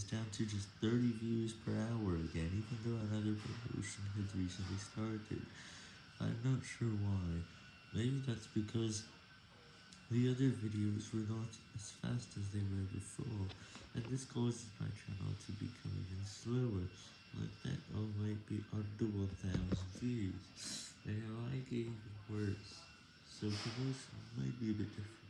was down to just 30 views per hour again, even though another promotion had recently started. I'm not sure why. Maybe that's because the other videos were not as fast as they were before, and this causes my channel to become even slower, like that all might be under 1000 views, and I get even worse, so promotion might be a bit different.